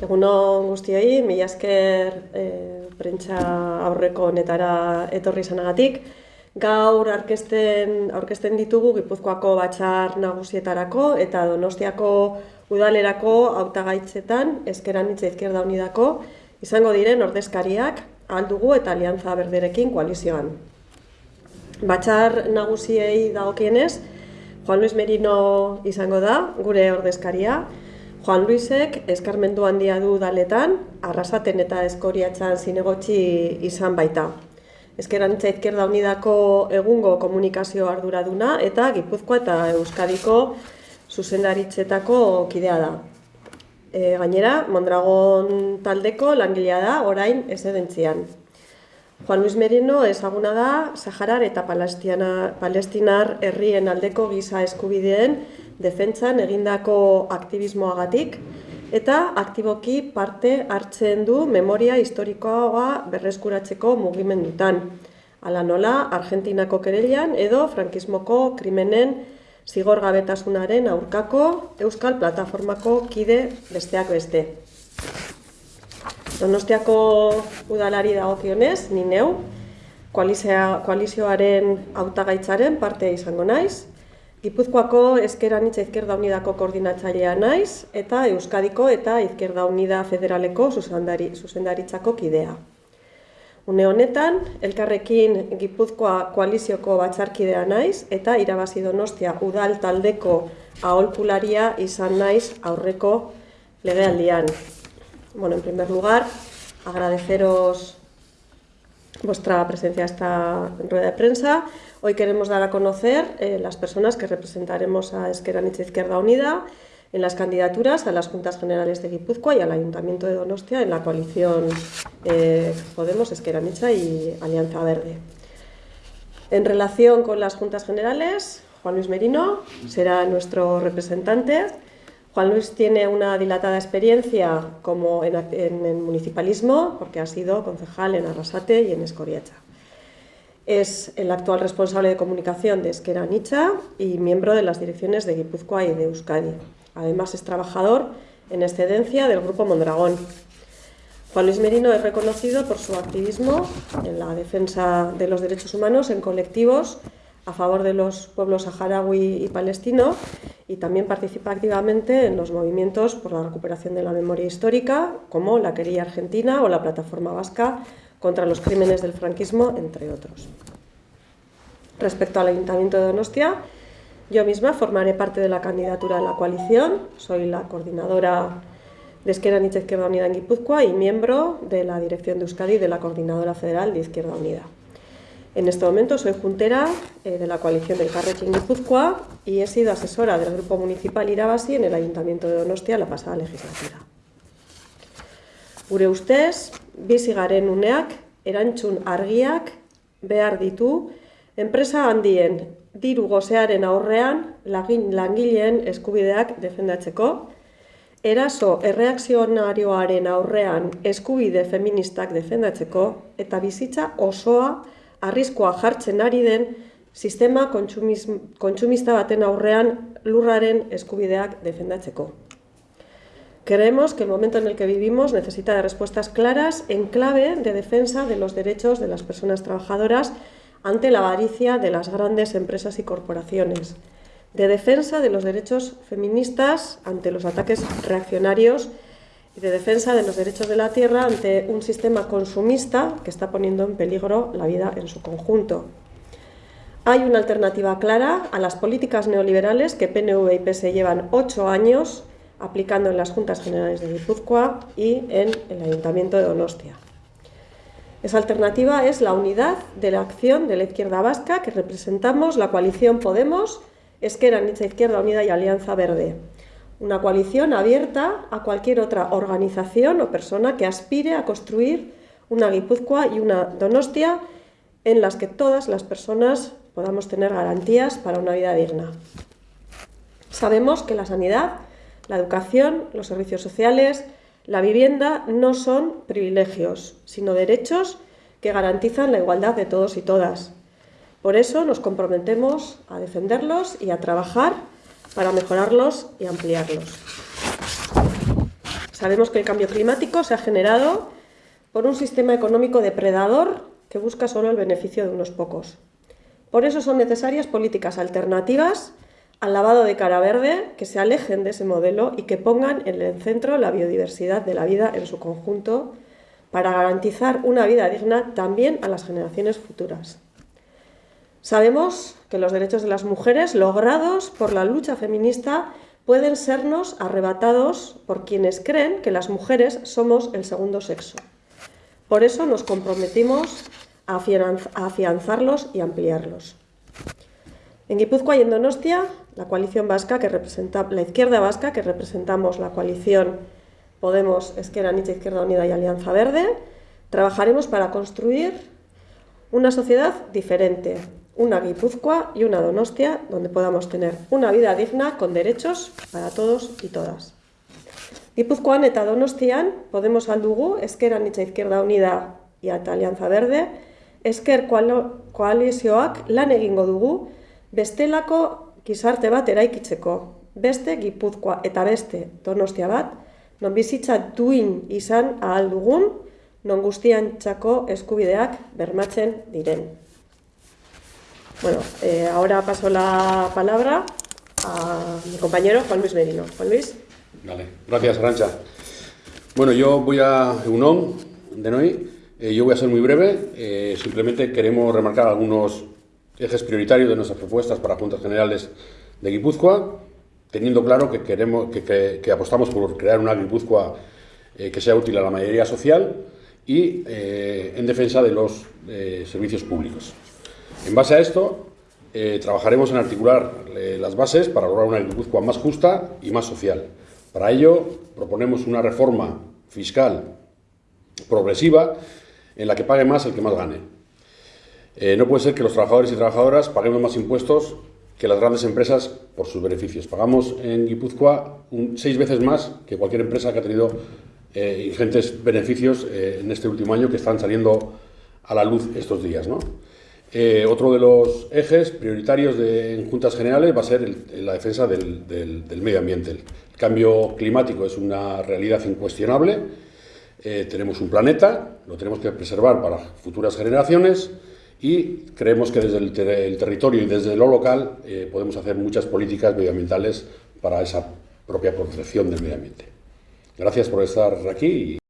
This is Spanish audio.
Egunon guztioi, mila esker e, prentsa aurreko honetara etorri izanagatik. Gaur aurkezten, aurkezten ditugu Gipuzkoako batzar nagusietarako eta Donostiako udalerako hautagaitzetan eskeran hitza izquierda unidako izango diren ordezkariak aldugu eta alianza berderekin koalizioan. Batzar nagusiei dagokienez, Juan Luis Merino izango da, gure ordezkaria, Juan Luisek eskarmendu handia du daletan, arrasaten eta eskoriatzan zinegotxi izan baita. Eskerantza izkerda unidako egungo komunikazio arduraduna eta Gipuzkoa eta Euskadiko zuzendaritzetako kidea da. E, gainera, Mondragon taldeko langilea da orain esedentzian. Juan Luis Merino ezaguna da Saharar eta Palestinar herrien aldeko giza eskubideen defentsan egindako aktivismoagatik eta aktiboki parte hartzen du memoria historikoa berreskuratzeko mugimendutan. Hala nola, Argentinako kerelian edo frankismoko krimenen zigorgabetasunaren aurkako Euskal Plataformako kide besteak beste. Donostiako udalari dagokionez, ni neu, koalizioaren hautagaitzaren parte izango naiz, Gipuzkoako Ezker Anitza Izquierda Unidako koordinatzailea naiz eta Euskadiko eta Izquierda Unida Federaleko zuzendari, zuzendaritzako kidea. Une honetan, elkarrekin Gipuzkoa koalizioko batzarkidea naiz eta irabazi donostia udal taldeko aholkularia izan naiz aurreko legealdian. Bueno, en primer lugar, agradeceros vuestra presencia esta rueda de prensa. Hoy queremos dar a conocer eh, las personas que representaremos a Esquerra Izquierda Unida en las candidaturas a las Juntas Generales de Guipúzcoa y al Ayuntamiento de Donostia en la coalición eh, Podemos, Esquerra y Alianza Verde. En relación con las Juntas Generales, Juan Luis Merino será nuestro representante Juan Luis tiene una dilatada experiencia como en, el municipalismo, porque ha sido concejal en Arrasate y en Escoriacha. Es el actual responsable de comunicación de Esquera Nicha y miembro de las direcciones de Guipúzcoa y de Euskadi. Además es trabajador en excedencia del Grupo Mondragón. Juan Luis Merino es reconocido por su activismo en la defensa de los derechos humanos en colectivos a favor de los pueblos saharaui y palestino y también participa activamente en los movimientos por la recuperación de la memoria histórica, como la Querella Argentina o la Plataforma Vasca contra los crímenes del franquismo, entre otros. Respecto al Ayuntamiento de Donostia, yo misma formaré parte de la candidatura de la coalición, soy la coordinadora de Izquierda Nietzsche Izquierda Unida en Guipúzcoa y miembro de la dirección de Euskadi de la Coordinadora Federal de Izquierda Unida. En este momento soy juntera eh, de la coalición del Carrechín Guipúzcoa y he sido asesora del Grupo Municipal Irabasi en el Ayuntamiento de Donostia la pasada legislatura. Gure bizi garen uneak, erantzun argiak, behar ditu, enpresa handien diru gozearen aurrean lagin langileen eskubideak defendatzeko, eraso erreakzionarioaren aurrean eskubide feministak defendatzeko. Eta bizitza osoa arriskoa jartzen ari den sistema kontsumista baten aurrean lurraren eskubideak defendatzeko. Creemos que el momento en el que vivimos necesita de respuestas claras en clave de defensa de los derechos de las personas trabajadoras ante la avaricia de las grandes empresas y corporaciones, de defensa de los derechos feministas ante los ataques reaccionarios y de defensa de los derechos de la tierra ante un sistema consumista que está poniendo en peligro la vida en su conjunto. Hay una alternativa clara a las políticas neoliberales que PNV y PS llevan ocho años aplicando en las Juntas Generales de Guipúzcoa y en el Ayuntamiento de Donostia. Esa alternativa es la unidad de la acción de la izquierda vasca que representamos la coalición Podemos, Esquerra Nicha Izquierda Unida y Alianza Verde, una coalición abierta a cualquier otra organización o persona que aspire a construir una Guipúzcoa y una Donostia en las que todas las personas podamos tener garantías para una vida digna. Sabemos que la sanidad, la educación, los servicios sociales, la vivienda no son privilegios, sino derechos que garantizan la igualdad de todos y todas. Por eso nos comprometemos a defenderlos y a trabajar para mejorarlos y ampliarlos. Sabemos que el cambio climático se ha generado por un sistema económico depredador que busca solo el beneficio de unos pocos. Por eso son necesarias políticas alternativas al lavado de cara verde que se alejen de ese modelo y que pongan en el centro la biodiversidad de la vida en su conjunto para garantizar una vida digna también a las generaciones futuras. Sabemos que los derechos de las mujeres logrados por la lucha feminista pueden sernos arrebatados por quienes creen que las mujeres somos el segundo sexo. Por eso nos comprometimos a afianzarlos y ampliarlos. En Guipúzcoa y en Donostia, la coalición vasca que representa, la izquierda vasca que representamos la coalición Podemos, Esquerra Nietzsche, Izquierda Unida y Alianza Verde, trabajaremos para construir una sociedad diferente, una Guipúzcoa y una Donostia, donde podamos tener una vida digna con derechos para todos y todas. Gipuzkoan eta Donostian, Podemos aldugu, Esquerra Nietzsche, Izquierda Unida y Alianza Verde, esker koalizioak lan egingo dugu bestelako gizarte bat eraikitzeko, beste Gipuzkoa eta beste Donostia bat, non bizitza duin izan ahal dugun, non guztian txako eskubideak bermatzen diren. Bueno, eh, ahora paso la palabra a mi compañero Juan Luis Merino. Juan Luis. Vale, gracias Arancha. Bueno, yo voy a UNOM de Noy. Eh, yo voy a ser muy breve. Eh, simplemente queremos remarcar algunos ejes prioritarios de nuestras propuestas para juntas generales de Guipúzcoa teniendo claro que, queremos, que, apostamos por crear una Guipúzcoa eh, que sea útil a la mayoría social y eh, en defensa de los eh, servicios públicos. En base a esto, trabajaremos en articular las bases para lograr una Guipúzcoa más justa y más social. Para ello, proponemos una reforma fiscal progresiva en la que pague más el que más gane. No puede ser que los trabajadores y trabajadoras paguemos más impuestos que las grandes empresas por sus beneficios. Pagamos en Guipúzcoa seis veces más que cualquier empresa que ha tenido eh, ingentes beneficios eh, en este último año que están saliendo a la luz estos días. Eh, otro de los ejes prioritarios de, en Juntas Generales va a ser la defensa del, del, medio ambiente. El cambio climático es una realidad incuestionable. tenemos un planeta, lo tenemos que preservar para futuras generaciones y creemos que desde el, territorio y desde lo local eh, podemos hacer muchas políticas medioambientales para esa propia protección del medio ambiente. Gracias por estar aquí.